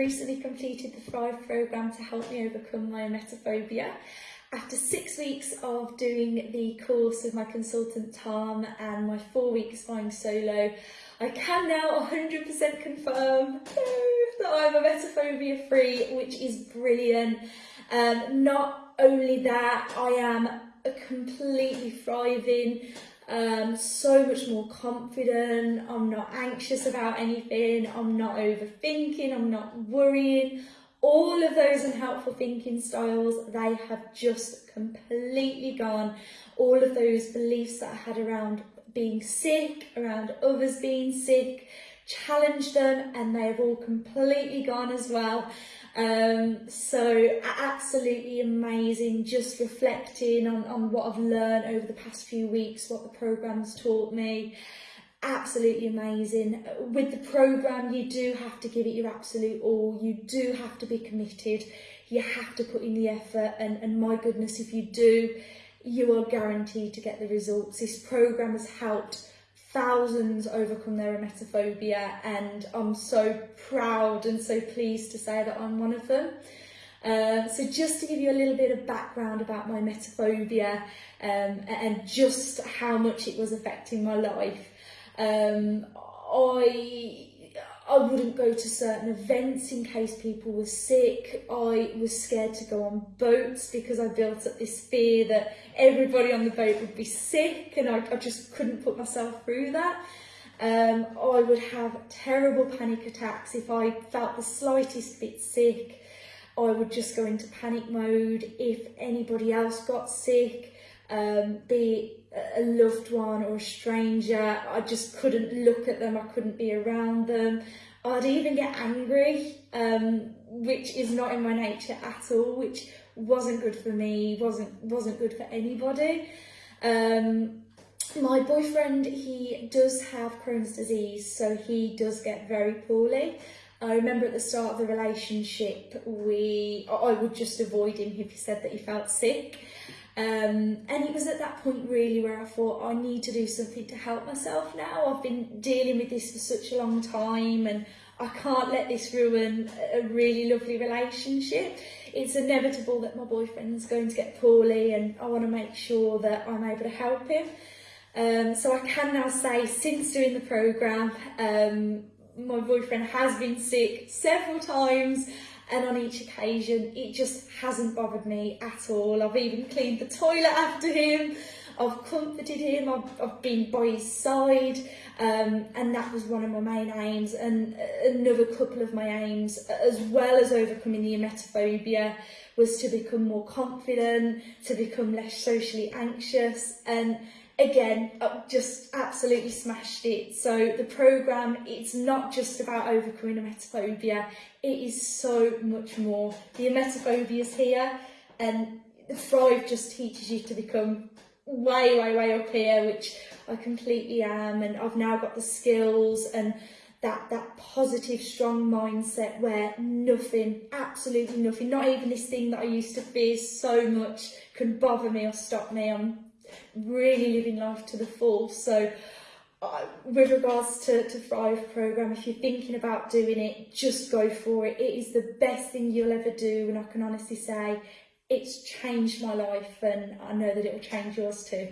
recently completed the Thrive programme to help me overcome my emetophobia. After six weeks of doing the course with my consultant Tom and my four weeks flying solo, I can now 100% confirm that I'm emetophobia free, which is brilliant. Um, not only that, I am completely thriving um, so much more confident, I'm not anxious about anything, I'm not overthinking, I'm not worrying. All of those unhelpful thinking styles, they have just completely gone. All of those beliefs that I had around being sick, around others being sick, challenged them and they have all completely gone as well. Um, so absolutely amazing, just reflecting on, on what I've learned over the past few weeks, what the programme's taught me. Absolutely amazing. With the programme, you do have to give it your absolute all. You do have to be committed. You have to put in the effort and, and my goodness, if you do, you are guaranteed to get the results. This programme has helped thousands overcome their emetophobia and I'm so proud and so pleased to say that I'm one of them. Um, so just to give you a little bit of background about my emetophobia um, and just how much it was affecting my life. Um, I I wouldn't go to certain events in case people were sick. I was scared to go on boats because I built up this fear that everybody on the boat would be sick and I, I just couldn't put myself through that. Um, I would have terrible panic attacks if I felt the slightest bit sick. I would just go into panic mode if anybody else got sick, um, be a loved one or a stranger. I just couldn't look at them, I couldn't be around them. I'd even get angry, um, which is not in my nature at all, which wasn't good for me, wasn't wasn't good for anybody. Um, my boyfriend, he does have Crohn's disease, so he does get very poorly. I remember at the start of the relationship, we I would just avoid him if he said that he felt sick. Um, and it was at that point really where I thought I need to do something to help myself now. I've been dealing with this for such a long time and I can't let this ruin a really lovely relationship. It's inevitable that my boyfriend's going to get poorly and I want to make sure that I'm able to help him. Um, so I can now say since doing the programme, um, my boyfriend has been sick several times and on each occasion it just hasn't bothered me at all. I've even cleaned the toilet after him, I've comforted him, I've, I've been by his side. Um, and that was one of my main aims and another couple of my aims as well as overcoming the emetophobia was to become more confident, to become less socially anxious. And again, I just absolutely smashed it. So the programme, it's not just about overcoming emetophobia, it is so much more. The emetophobia is here and Thrive just teaches you to become way, way, way up here, which I completely am. And I've now got the skills and that, that positive, strong mindset where nothing, absolutely nothing, not even this thing that I used to fear so much can bother me or stop me. I'm really living life to the full. So uh, with regards to, to Thrive programme, if you're thinking about doing it, just go for it. It is the best thing you'll ever do and I can honestly say it's changed my life and I know that it will change yours too.